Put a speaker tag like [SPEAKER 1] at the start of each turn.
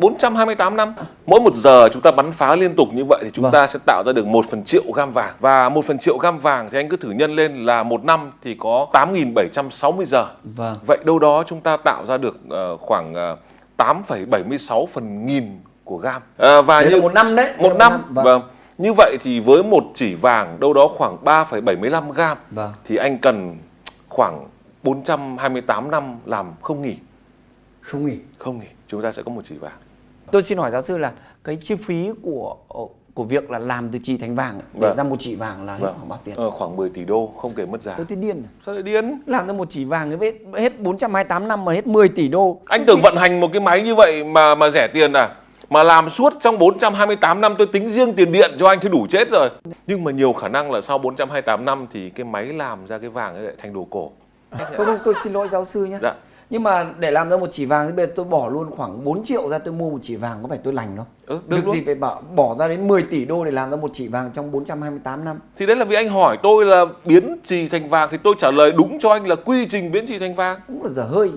[SPEAKER 1] 428 năm. Mỗi một giờ chúng ta bắn phá liên tục như vậy thì chúng
[SPEAKER 2] Vâng.
[SPEAKER 1] ta sẽ tạo ra được 1 phần triệu gam vàng. Và 1 phần triệu gam vàng thì anh cứ thử nhân lên là một năm thì có 8.760 giờ.
[SPEAKER 2] Vâng.
[SPEAKER 1] Vậy đâu đó chúng ta tạo ra được ờ, khoảng ờ, 8,76 phần nghìn của gam. Ờ, và
[SPEAKER 2] Đấy
[SPEAKER 1] như
[SPEAKER 2] một năm đấy.
[SPEAKER 1] một
[SPEAKER 2] Đấy là
[SPEAKER 1] năm,
[SPEAKER 2] Vâng.
[SPEAKER 1] vâng. Như vậy thì với một chỉ vàng đâu đó khoảng 3,75 gam
[SPEAKER 2] Vâng.
[SPEAKER 1] thì anh cần khoảng 428 năm làm không nghỉ.
[SPEAKER 2] Không nghỉ.
[SPEAKER 1] Không nghỉ, chúng ta sẽ có một chỉ vàng.
[SPEAKER 2] Tôi xin hỏi giáo sư là cái chi phí của của việc là làm từ trì thành vàng để
[SPEAKER 1] Vâng.
[SPEAKER 2] ra một chỉ vàng là hết
[SPEAKER 1] Vâng.
[SPEAKER 2] khoảng bao tiền?
[SPEAKER 1] Ờ, khoảng 10 tỷ đô không kể mất giá.
[SPEAKER 2] Tôi điên. à.
[SPEAKER 1] Sao lại điên?
[SPEAKER 2] Làm ra một chỉ vàng cái hết, hết 428 năm mà hết 10 tỷ đô.
[SPEAKER 1] Anh tưởng vận hành một cái máy như vậy mà mà rẻ tiền à? Mà làm suốt trong 428 năm tôi tính riêng tiền điện cho anh thì đủ chết rồi. Nhưng mà nhiều khả năng là sau 428 năm thì cái máy làm ra cái vàng ấy lại thành đồ cổ.
[SPEAKER 2] Không không tôi xin lỗi giáo sư nhé.
[SPEAKER 1] Dạ.
[SPEAKER 2] Nhưng mà để làm ra một chỉ vàng thì bây giờ tôi bỏ luôn khoảng 4 triệu ra tôi mua một chỉ vàng có phải tôi lành không?
[SPEAKER 1] Ừ, được luôn.
[SPEAKER 2] gì phải bỏ, bỏ ra đến 10 tỷ đô để làm ra một chỉ vàng trong 428 năm?
[SPEAKER 1] Thì đấy là vì anh hỏi tôi là biến trì thành vàng thì tôi trả lời đúng cho anh là quy trình biến trì thành vàng.
[SPEAKER 2] Cũng là dở hơi.